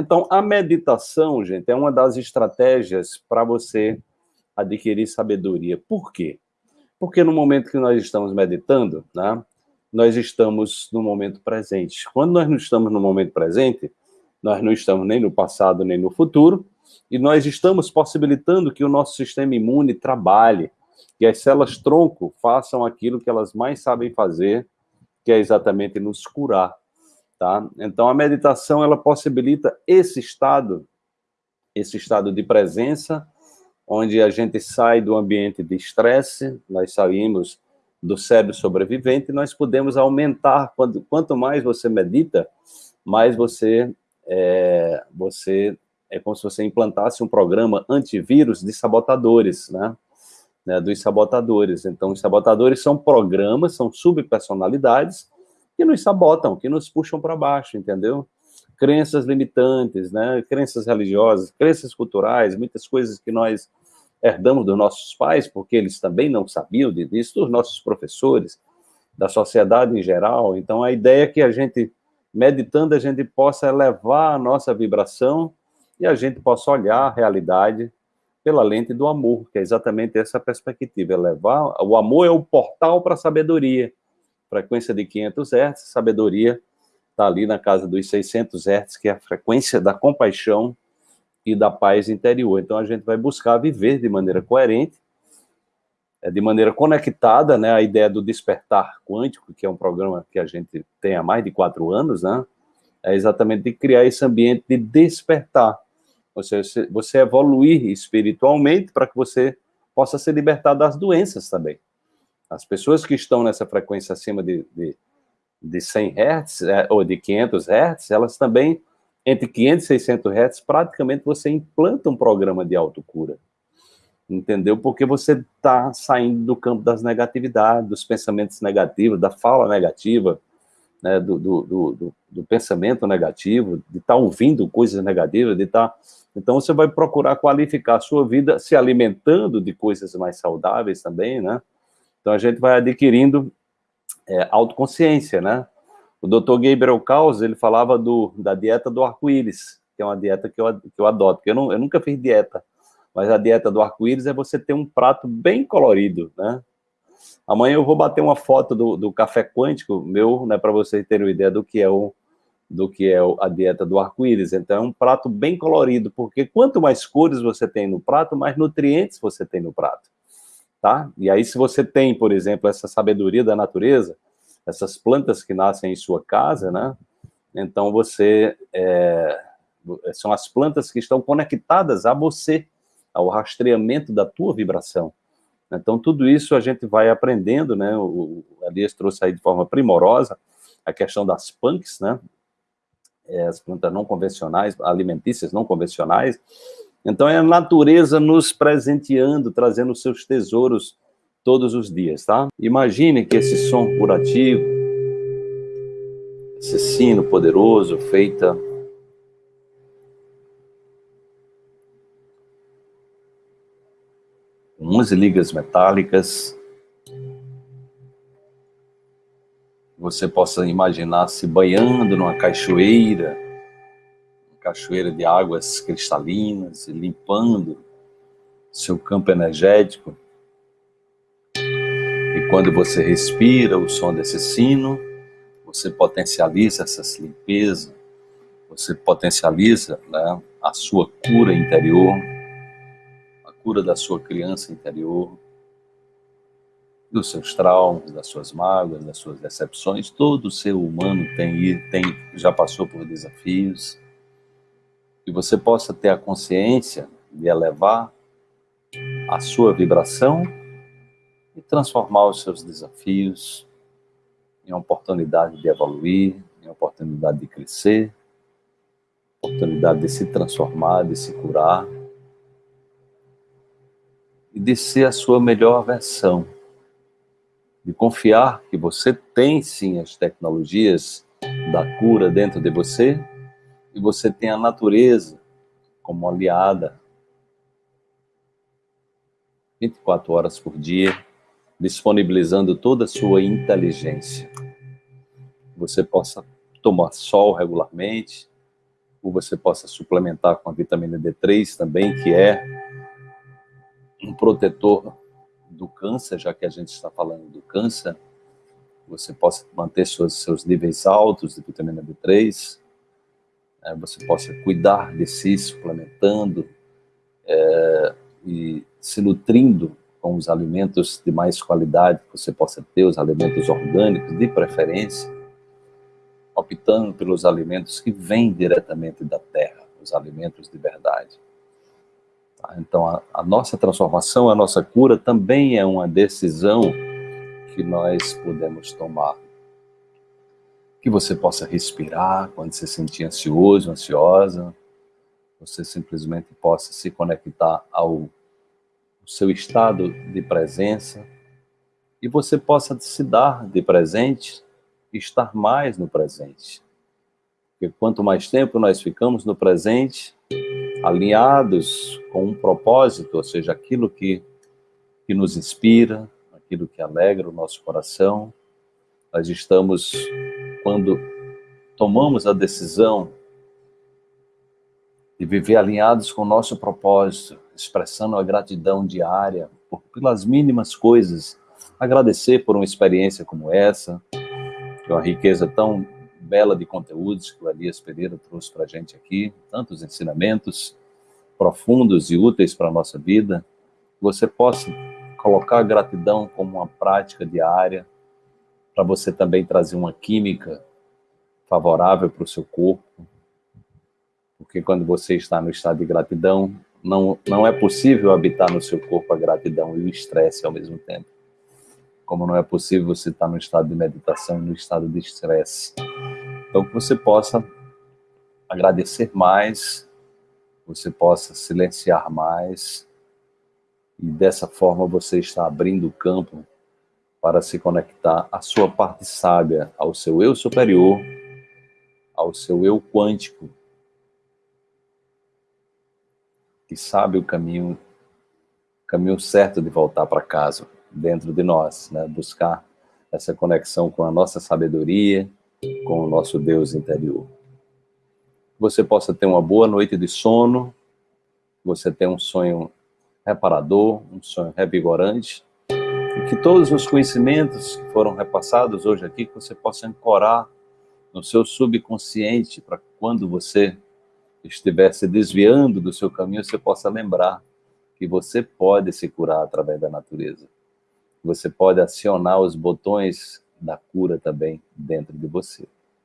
Então, a meditação, gente, é uma das estratégias para você adquirir sabedoria. Por quê? Porque no momento que nós estamos meditando, né, nós estamos no momento presente. Quando nós não estamos no momento presente, nós não estamos nem no passado nem no futuro, e nós estamos possibilitando que o nosso sistema imune trabalhe, que as células tronco façam aquilo que elas mais sabem fazer, que é exatamente nos curar, tá? Então a meditação ela possibilita esse estado, esse estado de presença, onde a gente sai do ambiente de estresse, nós saímos do cérebro sobrevivente, nós podemos aumentar, quando, quanto mais você medita, mais você, é, você, é como se você implantasse um programa antivírus de sabotadores, né? né, dos sabotadores. Então, os sabotadores são programas, são subpersonalidades que nos sabotam, que nos puxam para baixo, entendeu? Crenças limitantes, né, crenças religiosas, crenças culturais, muitas coisas que nós herdamos dos nossos pais, porque eles também não sabiam disso, dos nossos professores, da sociedade em geral. Então, a ideia é que a gente, meditando, a gente possa elevar a nossa vibração e a gente possa olhar a realidade pela lente do amor, que é exatamente essa perspectiva, é levar, o amor é o portal para a sabedoria, frequência de 500 Hz, sabedoria está ali na casa dos 600 Hz, que é a frequência da compaixão e da paz interior. Então a gente vai buscar viver de maneira coerente, é, de maneira conectada, né, a ideia do despertar quântico, que é um programa que a gente tem há mais de quatro anos, né, é exatamente de criar esse ambiente de despertar, você, você evoluir espiritualmente para que você possa se libertar das doenças também. As pessoas que estão nessa frequência acima de, de, de 100 Hz, é, ou de 500 Hz, elas também, entre 500 e 600 Hz, praticamente você implanta um programa de autocura. Entendeu? Porque você está saindo do campo das negatividades, dos pensamentos negativos, da fala negativa, né, do, do, do, do, pensamento negativo, de estar tá ouvindo coisas negativas, de estar... Tá então, você vai procurar qualificar a sua vida se alimentando de coisas mais saudáveis também, né? Então, a gente vai adquirindo é, autoconsciência, né? O Dr. Gabriel Caus, ele falava do, da dieta do arco-íris, que é uma dieta que eu, que eu adoto, porque eu, não, eu nunca fiz dieta, mas a dieta do arco-íris é você ter um prato bem colorido, né? Amanhã eu vou bater uma foto do, do café quântico meu, né, para vocês terem uma ideia do que é o, do que é a dieta do arco-íris. Então, é um prato bem colorido, porque quanto mais cores você tem no prato, mais nutrientes você tem no prato, tá? E aí, se você tem, por exemplo, essa sabedoria da natureza, essas plantas que nascem em sua casa, né? Então, você... É, são as plantas que estão conectadas a você, ao rastreamento da tua vibração. Então, tudo isso a gente vai aprendendo, né? O, o Elias trouxe aí de forma primorosa a questão das punks, né? é, as plantas não convencionais, alimentícias não convencionais. Então é a natureza nos presenteando, trazendo seus tesouros todos os dias, tá? Imagine que esse som curativo, esse sino poderoso, feita com 11 ligas metálicas, você possa imaginar se banhando numa cachoeira, cachoeira de águas cristalinas, limpando seu campo energético. E quando você respira o som desse sino, você potencializa essa limpeza, você potencializa né, a sua cura interior, a cura da sua criança interior, dos seus traumas, das suas mágoas, das suas decepções. Todo ser humano tem, tem já passou por desafios. Que você possa ter a consciência de elevar a sua vibração e transformar os seus desafios em oportunidade de evoluir, em oportunidade de crescer, oportunidade de se transformar, de se curar e de ser a sua melhor versão de confiar que você tem sim as tecnologias da cura dentro de você e você tem a natureza como aliada 24 horas por dia, disponibilizando toda a sua inteligência. Você possa tomar sol regularmente, ou você possa suplementar com a vitamina D3 também, que é um protetor do câncer, já que a gente está falando do câncer, você possa manter seus, seus níveis altos de vitamina D3, é, você possa cuidar de si, suplementando é, e se nutrindo com os alimentos de mais qualidade que você possa ter, os alimentos orgânicos de preferência, optando pelos alimentos que vêm diretamente da terra, os alimentos de verdade. Tá? Então, a, a nossa transformação, a nossa cura também é uma decisão que nós podemos tomar. Que você possa respirar quando se sentir ansioso, ansiosa, você simplesmente possa se conectar ao seu estado de presença e você possa se dar de presente estar mais no presente. Porque quanto mais tempo nós ficamos no presente, alinhados com um propósito, ou seja, aquilo que, que nos inspira, aquilo que alegra o nosso coração, nós estamos, quando tomamos a decisão de viver alinhados com o nosso propósito, expressando a gratidão diária por, pelas mínimas coisas, agradecer por uma experiência como essa, que é uma riqueza tão bela de conteúdos que o Elias Pereira trouxe para a gente aqui, tantos ensinamentos profundos e úteis para a nossa vida, você possa colocar a gratidão como uma prática diária, para você também trazer uma química favorável para o seu corpo, porque quando você está no estado de gratidão, não, não é possível habitar no seu corpo a gratidão e o estresse ao mesmo tempo. Como não é possível você estar no estado de meditação e no estado de estresse. Então, que você possa agradecer mais, você possa silenciar mais, e dessa forma você está abrindo o campo para se conectar à sua parte sábia, ao seu eu superior, ao seu eu quântico, que sabe o caminho, caminho certo de voltar para casa, dentro de nós, né? buscar essa conexão com a nossa sabedoria, com o nosso Deus interior. Você possa ter uma boa noite de sono, você tenha um sonho reparador, um sonho revigorante, e que todos os conhecimentos que foram repassados hoje aqui, que você possa ancorar no seu subconsciente para quando você estiver se desviando do seu caminho, você possa lembrar que você pode se curar através da natureza. Você pode acionar os botões da cura também dentro de você.